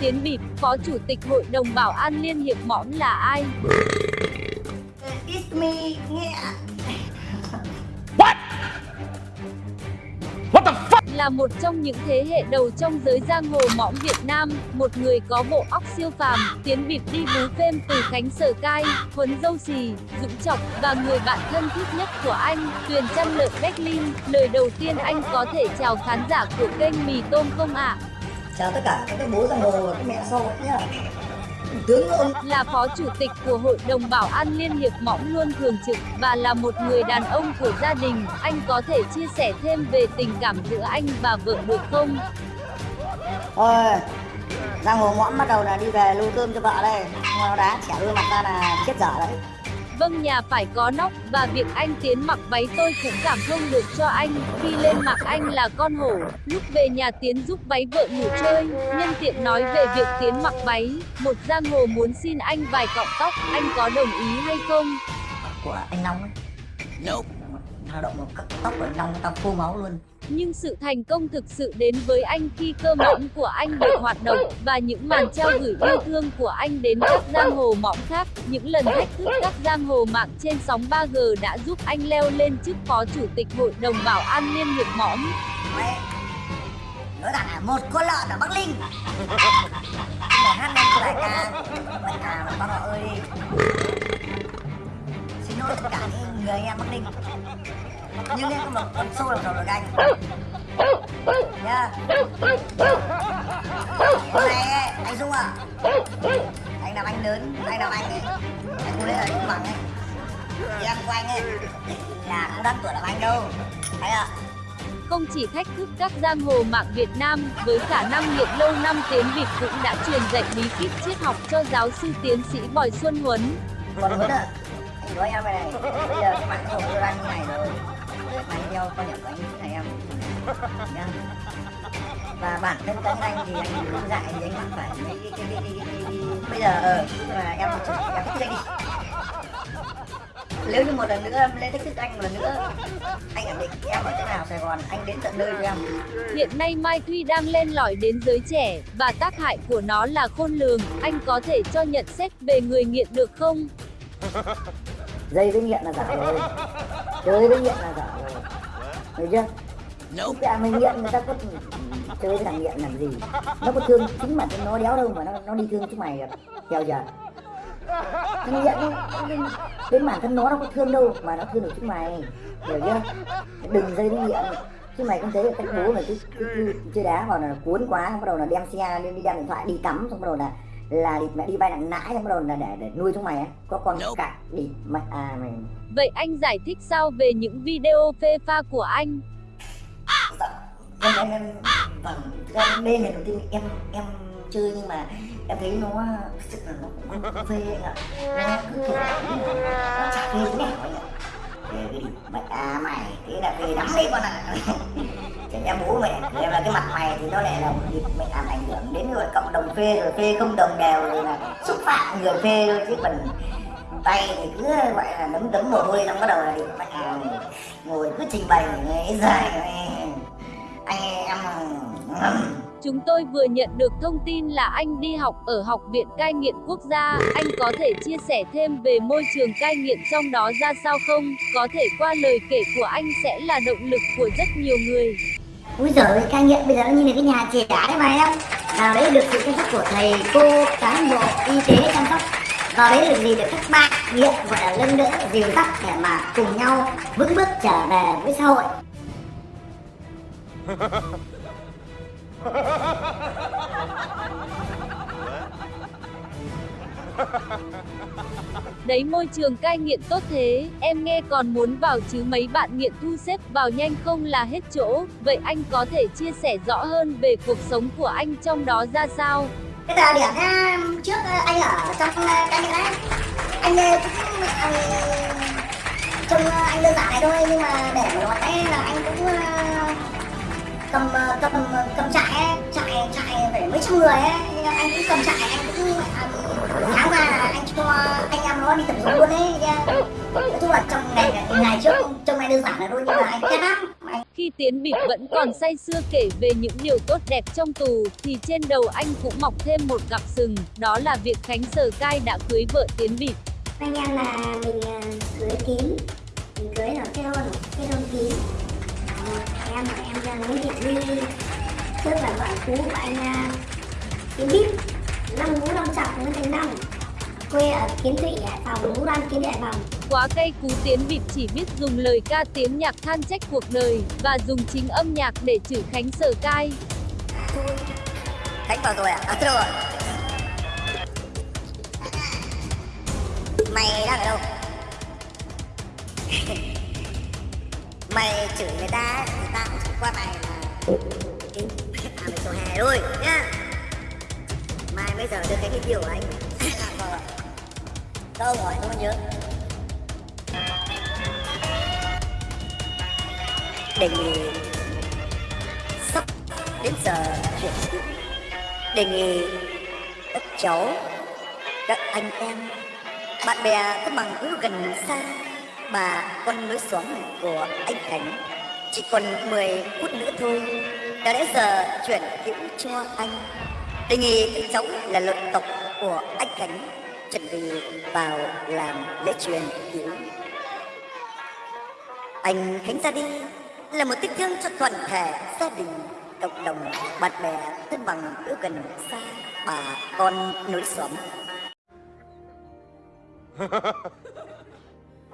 Tiến Bịp, Phó Chủ tịch Hội đồng Bảo an Liên hiệp mõm là ai? It's me, nghe Là một trong những thế hệ đầu trong giới giang hồ mõm Việt Nam, một người có bộ óc siêu phàm, Tiến Bịp đi bú phêm từ Khánh Sở Cai, Huấn Dâu Xì, Dũng Trọng và người bạn thân thiết nhất của anh, Tuyền Chăn Lợn Berlin. Lời đầu tiên anh có thể chào khán giả của kênh Mì Tôm không ạ? Chào tất cả các bố giang hồ và các mẹ sau nhá tướng ông là phó chủ tịch của Hội đồng Bảo an Liên hiệp mõm luôn thường trực và là một người đàn ông của gia đình. Anh có thể chia sẻ thêm về tình cảm giữa anh và vợ được không? Thôi, giang hồ mõm bắt đầu là đi về lưu cơm cho vợ đây. Nó đá chẻ đuôi mặt ra là chết dở đấy. Vâng nhà phải có nóc và việc anh Tiến mặc váy tôi cũng cảm thông được cho anh. Khi lên mặc anh là con hổ. Lúc về nhà Tiến giúp váy vợ ngủ chơi. Nhân tiện nói về việc Tiến mặc váy. Một giang hồ muốn xin anh vài cọng tóc. Anh có đồng ý hay không? Của anh Long ấy. Nope. Lao động một cắt tóc của anh Long tao phô máu luôn nhưng sự thành công thực sự đến với anh khi cơ mõm của anh được hoạt động và những màn treo gửi yêu thương của anh đến các giang hồ mõm khác. Những lần thách thức các giang hồ mạng trên sóng 3G đã giúp anh leo lên chức phó chủ tịch hội đồng bảo an liên hiệp mõm. Nói rằng là một con lợn ở Bắc Linh Để hát lên của đại ca Đại ca mà bác ơi cả người anh em Bắc Linh nhưng em có một con sâu làm đầu được anh. Nha hôm nay anh dung à anh làm anh lớn anh làm anh ấy. Anh cũng lấy là anh bằng ấy. Thì em của anh ấy là không đắt tuổi làm anh đâu. Thấy ạ? Không chỉ thách thức các giang hồ mạng Việt Nam, với khả năng nghiện lâu năm Tiến Việt cũng đã truyền dạy bí kíp triết học cho giáo sư tiến sĩ Bòi Xuân Huấn. Còn Huấn ạ, anh nói em này, bây giờ các bạn không có anh như này rồi, anh theo quan nhận của anh này em. Nhá và bản thân cá anh thì anh không dạy thì anh không phải đi đi đi đi, đi, đi. bây giờ ờ là em em thích anh đi. Nếu như một lần nữa em lên thách thức anh một lần nữa anh khẳng định em ở chỗ nào Sài Gòn anh đến tận nơi cho em. Hiện nay Mai tuy đang lên lỏi đến giới trẻ. Và tác hại của nó là khôn lường. Anh có thể cho nhận xét về người nghiện được không? Dây với nghiện là giả rồi. Chơi với nghiện là giả rồi. Hiểu chưa? Nope. cả mình nghiện người ta có chơi với thằng nghiện làm gì? Nó có thương chính bản thân nó đéo đâu mà nó nó đi thương chúng mày theo giờ thằng nghiện nó, đến bản thân nó nó có thương đâu mà nó thương được chúng mày. Hiểu chưa? Đừng dây với nghiện. Chứ mày không thấy là cách bố mày cứ, cứ, cứ chơi đá vào là cuốn quá bắt đầu là đem xe lên đi đem điện thoại đi cắm xong bắt đầu là là mẹ đi vay nặng nãi xong bắt đầu là để để nuôi chúng mày á. Có con nope. cả đi mày à mày vậy anh giải thích sao về những video phê pha của anh? Em em em vâng. Em lên này đầu tiên. Em em chơi nhưng mà em thấy nó thực sự là nó cũng phê anh ạ. Nó cứ kiểu nó chả phê thế anh đi cái mày à mày thế là cái đắng đi con ạ Chẳng em bố mẹ em là cái mặt mày thì nó lại là một à, mày làm ảnh hưởng đến rồi cộng đồng phê rồi, phê không đồng đều rồi là xúc phạm người phê thôi, chứ còn tay thì cứ, gọi là, nấm tấm mồ hôi xong bắt đầu là đi mẹ à, ngồi cứ trình bày ấy dài anh em Chúng tôi vừa nhận được thông tin là anh đi học ở Học viện Cai nghiện Quốc gia. Anh có thể chia sẻ thêm về môi trường cai nghiện trong đó ra sao không? Có thể qua lời kể của anh sẽ là động lực của rất nhiều người. Úi giời, cai nghiện bây giờ nó như là cái nhà trẻ đấy mà em. Vào đấy được sự chăm sóc của thầy, cô, cán bộ, y tế chăm sóc. Vào đấy được gì được các bạn nghiện gọi là lưng đỡ, dìu dắt để mà cùng nhau vững bước trở về với xã hội. Đấy môi trường cai nghiện tốt thế, em nghe còn muốn vào chứ mấy bạn nghiện thu xếp vào nhanh không là hết chỗ. Vậy anh có thể chia sẻ rõ hơn về cuộc sống của anh trong đó ra sao? Cái giờ điểm trước ờ, anh ở trong ờ, cai nghiện ấy, anh cũng anh, trông anh đơn giản này thôi nhưng mà để mà nói là anh cũng cầm cầm cầm trại ấy, trại trại phải mấy trăm người ấy. Anh cũng cầm trại anh cũng tháng ra là anh cho anh em nó đi tập dụng luôn ấy nói chung là trong ngày ngày trước trong này đơn giản là thôi nhưng mà anh ghét lắm. Khi Tiến Bịp vẫn còn say sưa kể về những điều tốt đẹp trong tù, thì trên đầu anh cũng mọc thêm một cặp sừng, đó là việc Khánh Sở Cai đã cưới vợ Tiến Bịp. anh em là mình ờ, cưới tín mình cưới ở kết hôn kết hôn tín Ờ, em là em là lấy Thị Duy tức là vợ cũ của anh ờ, Tiến Bíp năm Vũ Long Trọng Nguyễn Thành Long quê ở Kiến Thụy Hải Phòng Vũ Đoan Kiến đại Hải Phòng Quá cây cú Tiến Bịp chỉ biết dùng lời ca tiếng nhạc than trách cuộc đời, và dùng chính âm nhạc để chửi Khánh Sở Cai. Khánh vào rồi à? À rồi Mày đang ở đâu? mày chửi người ta người ta cũng chỉ qua mày là tính à mày sổ hè thôi, nhá. Mai bây giờ đưa cái video của anh. Câu hỏi không nhớ. Đề nghị sắp đến giờ chuyển tiếp đề nghị các cháu, các anh em, bạn bè thân bằng hữu gần xa bà con lối xóm của anh Khánh. Chỉ còn 10 phút nữa thôi, đã đến giờ chuyển hữu cho anh. Đề nghị các cháu là luận tộc của anh Khánh chuẩn bị vào làm lễ truyền hữu. anh Khánh ra đi là một tiếc thương cho toàn thể gia đình, cộng đồng, bạn bè, thân bằng hữu gần xa bà con nối xóm.